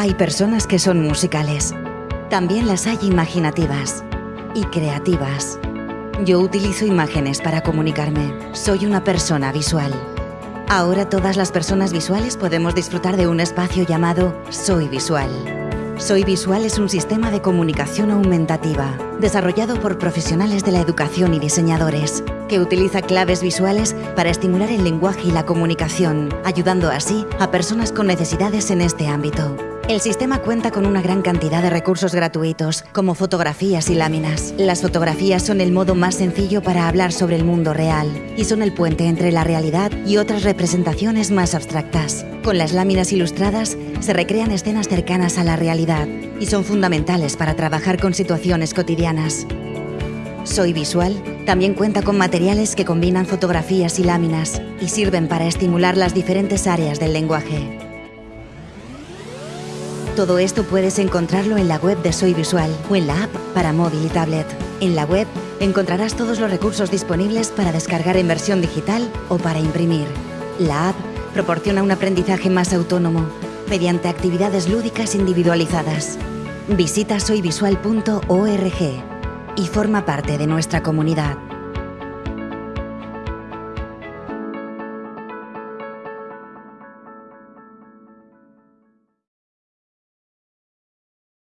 Hay personas que son musicales. También las hay imaginativas y creativas. Yo utilizo imágenes para comunicarme. Soy una persona visual. Ahora todas las personas visuales podemos disfrutar de un espacio llamado Soy Visual. Soy Visual es un sistema de comunicación aumentativa, desarrollado por profesionales de la educación y diseñadores, que utiliza claves visuales para estimular el lenguaje y la comunicación, ayudando así a personas con necesidades en este ámbito. El sistema cuenta con una gran cantidad de recursos gratuitos, como fotografías y láminas. Las fotografías son el modo más sencillo para hablar sobre el mundo real y son el puente entre la realidad y otras representaciones más abstractas. Con las láminas ilustradas se recrean escenas cercanas a la realidad y son fundamentales para trabajar con situaciones cotidianas. Soy Visual también cuenta con materiales que combinan fotografías y láminas y sirven para estimular las diferentes áreas del lenguaje. Todo esto puedes encontrarlo en la web de Soy Visual o en la app para móvil y tablet. En la web encontrarás todos los recursos disponibles para descargar en versión digital o para imprimir. La app proporciona un aprendizaje más autónomo mediante actividades lúdicas individualizadas. Visita soyvisual.org y forma parte de nuestra comunidad.